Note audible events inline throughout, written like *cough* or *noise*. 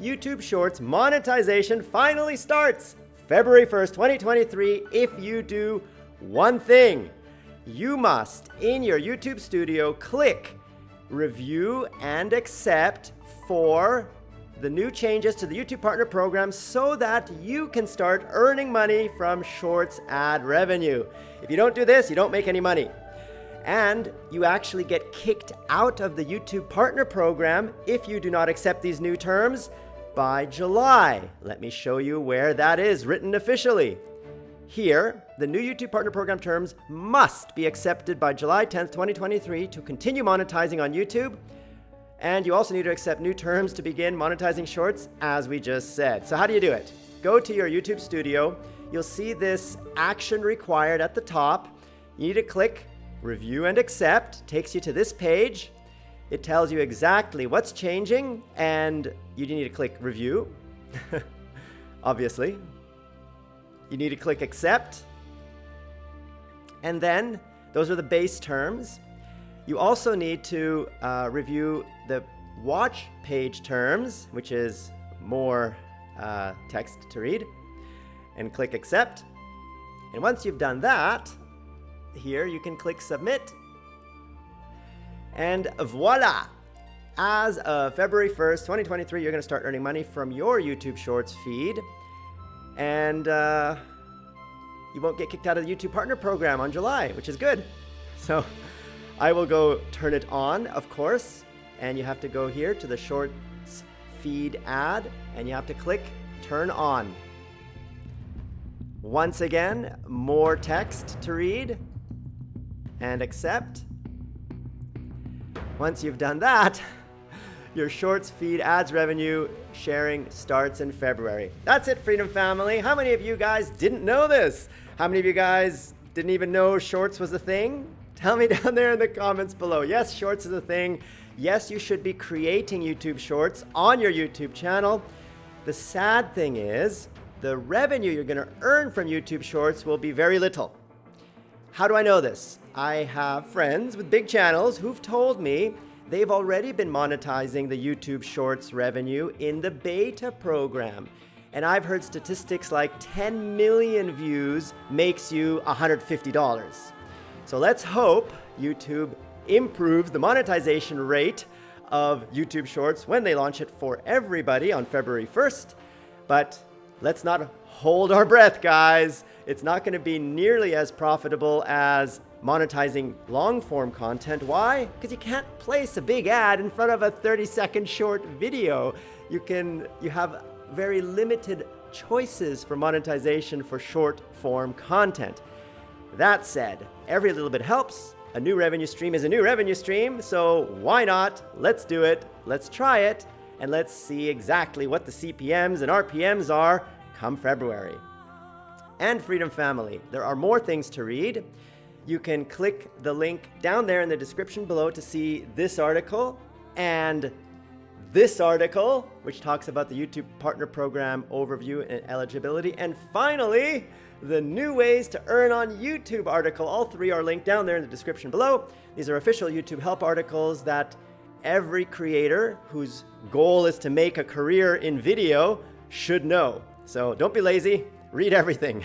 YouTube Shorts monetization finally starts February 1st, 2023 if you do one thing. You must, in your YouTube studio, click review and accept for the new changes to the YouTube Partner Program so that you can start earning money from Shorts ad revenue. If you don't do this, you don't make any money. And you actually get kicked out of the YouTube Partner Program if you do not accept these new terms by July. Let me show you where that is written officially. Here, the new YouTube Partner Program terms must be accepted by July 10th, 2023 to continue monetizing on YouTube. And you also need to accept new terms to begin monetizing shorts, as we just said. So how do you do it? Go to your YouTube studio. You'll see this action required at the top. You need to click review and accept. Takes you to this page. It tells you exactly what's changing, and you need to click review, *laughs* obviously. You need to click accept. And then those are the base terms. You also need to uh, review the watch page terms, which is more uh, text to read, and click accept. And once you've done that, here you can click submit. And voila! As of February 1st, 2023, you're going to start earning money from your YouTube Shorts feed and uh, you won't get kicked out of the YouTube Partner Program on July, which is good. So I will go turn it on, of course, and you have to go here to the Shorts feed ad, and you have to click Turn On. Once again, more text to read, and accept. Once you've done that, your Shorts feed ads revenue sharing starts in February. That's it, Freedom Family. How many of you guys didn't know this? How many of you guys didn't even know Shorts was a thing? Tell me *laughs* down there in the comments below. Yes, Shorts is a thing. Yes, you should be creating YouTube Shorts on your YouTube channel. The sad thing is, the revenue you're going to earn from YouTube Shorts will be very little. How do I know this? I have friends with big channels who've told me they've already been monetizing the YouTube Shorts revenue in the beta program. And I've heard statistics like 10 million views makes you $150. So let's hope YouTube improves the monetization rate of YouTube Shorts when they launch it for everybody on February 1st. But let's not hold our breath, guys. It's not going to be nearly as profitable as monetizing long form content. Why? Because you can't place a big ad in front of a 30 second short video. You can, you have very limited choices for monetization for short form content. That said, every little bit helps. A new revenue stream is a new revenue stream, so why not? Let's do it, let's try it, and let's see exactly what the CPMs and RPMs are come February. And Freedom Family, there are more things to read you can click the link down there in the description below to see this article and this article, which talks about the YouTube Partner Program overview and eligibility. And finally, the new ways to earn on YouTube article. All three are linked down there in the description below. These are official YouTube help articles that every creator whose goal is to make a career in video should know. So don't be lazy, read everything.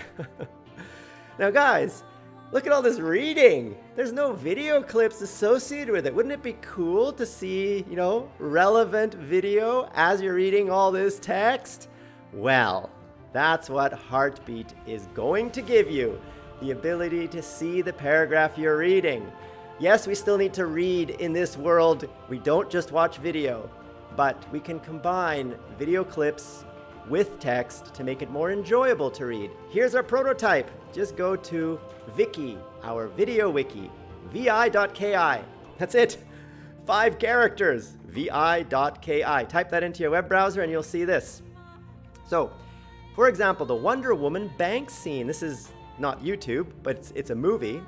*laughs* now guys, Look at all this reading. There's no video clips associated with it. Wouldn't it be cool to see, you know, relevant video as you're reading all this text? Well, that's what Heartbeat is going to give you. The ability to see the paragraph you're reading. Yes, we still need to read in this world. We don't just watch video, but we can combine video clips with text to make it more enjoyable to read. Here's our prototype. Just go to Viki, our video wiki, vi.ki. That's it. Five characters, vi.ki. Type that into your web browser and you'll see this. So, for example, the Wonder Woman bank scene. This is not YouTube, but it's, it's a movie.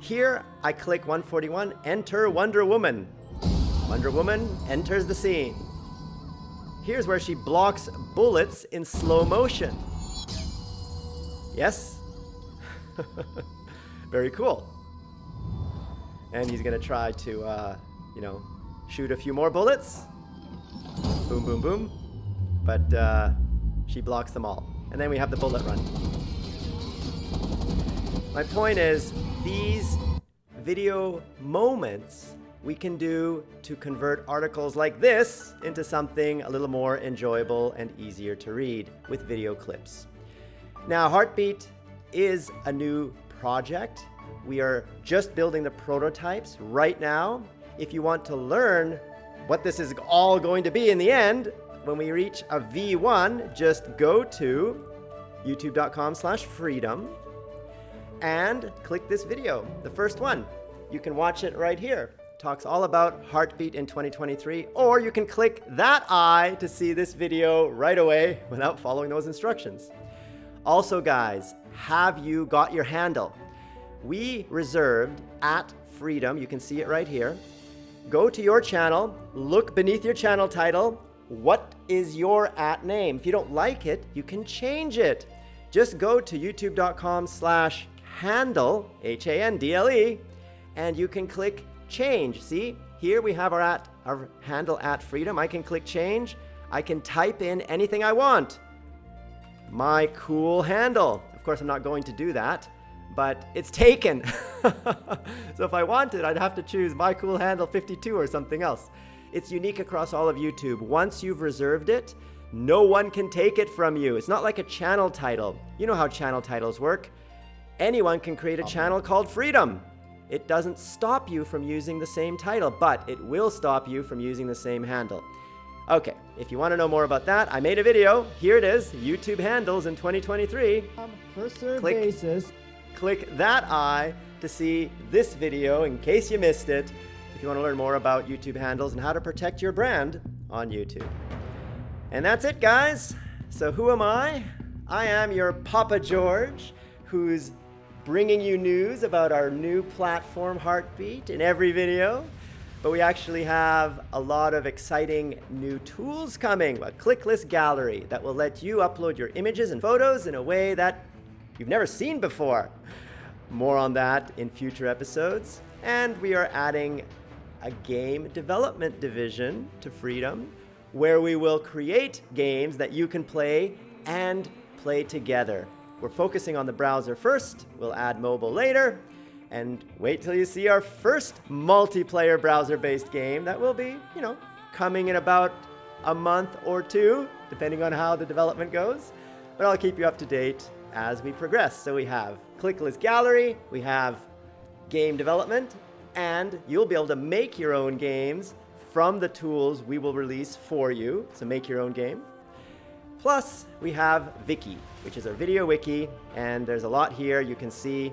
Here, I click 141, enter Wonder Woman. Wonder Woman enters the scene. Here's where she blocks bullets in slow motion. Yes? *laughs* Very cool. And he's gonna try to, uh, you know, shoot a few more bullets. Boom, boom, boom. but uh, she blocks them all. And then we have the bullet run. My point is, these video moments we can do to convert articles like this into something a little more enjoyable and easier to read with video clips. Now, Heartbeat is a new project. We are just building the prototypes right now. If you want to learn what this is all going to be in the end, when we reach a V1, just go to youtube.com slash freedom and click this video, the first one. You can watch it right here. Talks all about Heartbeat in 2023, or you can click that eye to see this video right away without following those instructions. Also guys, have you got your handle? We reserved at Freedom, you can see it right here. Go to your channel, look beneath your channel title, what is your at name? If you don't like it, you can change it. Just go to youtube.com slash handle, H-A-N-D-L-E, and you can click change. See, here we have our, at, our handle at freedom. I can click change. I can type in anything I want. My cool handle. Of course, I'm not going to do that, but it's taken. *laughs* so if I wanted, I'd have to choose my cool handle 52 or something else. It's unique across all of YouTube. Once you've reserved it, no one can take it from you. It's not like a channel title. You know how channel titles work. Anyone can create a channel called Freedom. It doesn't stop you from using the same title, but it will stop you from using the same handle. Okay, if you want to know more about that, I made a video. Here it is, YouTube handles in 2023. Um, first serve Click. basis. Click that eye to see this video in case you missed it if you want to learn more about YouTube handles and how to protect your brand on YouTube. And that's it, guys. So who am I? I am your Papa George, who's bringing you news about our new platform, Heartbeat, in every video. But we actually have a lot of exciting new tools coming, a clickless gallery that will let you upload your images and photos in a way that you've never seen before. More on that in future episodes. And we are adding a game development division to Freedom where we will create games that you can play and play together. We're focusing on the browser first, we'll add mobile later, and wait till you see our first multiplayer browser-based game that will be, you know, coming in about a month or two, depending on how the development goes. But I'll keep you up to date as we progress. So we have clickless gallery, we have game development, and you'll be able to make your own games from the tools we will release for you. So make your own game. Plus, we have Viki, which is our video wiki, and there's a lot here. You can see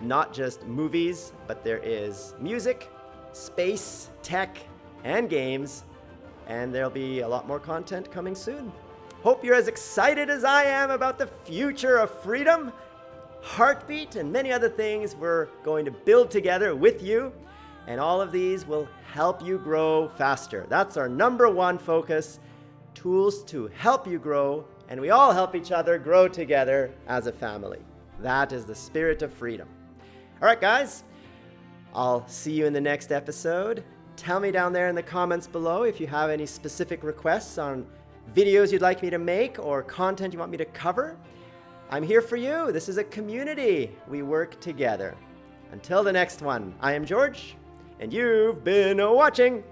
not just movies, but there is music, space, tech, and games, and there'll be a lot more content coming soon. Hope you're as excited as I am about the future of freedom Heartbeat, and many other things we're going to build together with you. And all of these will help you grow faster. That's our number one focus, tools to help you grow, and we all help each other grow together as a family. That is the spirit of freedom. All right, guys, I'll see you in the next episode. Tell me down there in the comments below if you have any specific requests on videos you'd like me to make or content you want me to cover. I'm here for you. This is a community. We work together. Until the next one, I am George, and you've been watching.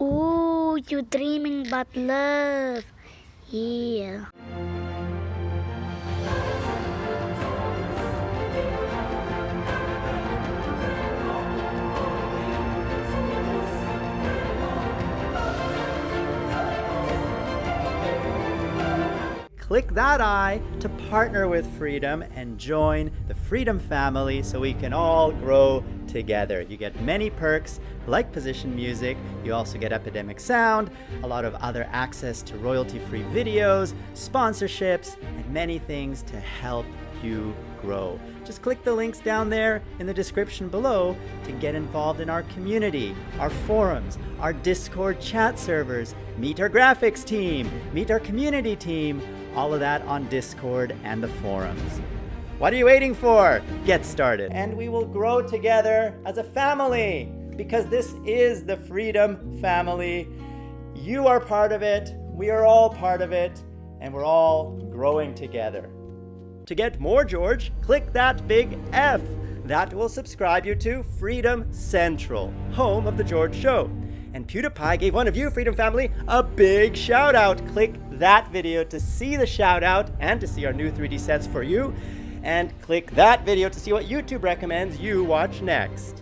Ooh, you're dreaming about love. Yeah. Click that eye to partner with Freedom and join the Freedom family so we can all grow together. You get many perks like position music, you also get Epidemic Sound, a lot of other access to royalty-free videos, sponsorships, and many things to help you grow. Just click the links down there in the description below to get involved in our community, our forums, our Discord chat servers, meet our graphics team, meet our community team, all of that on Discord and the forums. What are you waiting for? Get started. And we will grow together as a family. because this is the Freedom family. You are part of it, we are all part of it, and we're all growing together. To get more George, click that big F. That will subscribe you to Freedom Central, home of The George Show. And PewDiePie gave one of you, Freedom Family, a big shout out. Click that video to see the shout out and to see our new 3D sets for you. And click that video to see what YouTube recommends you watch next.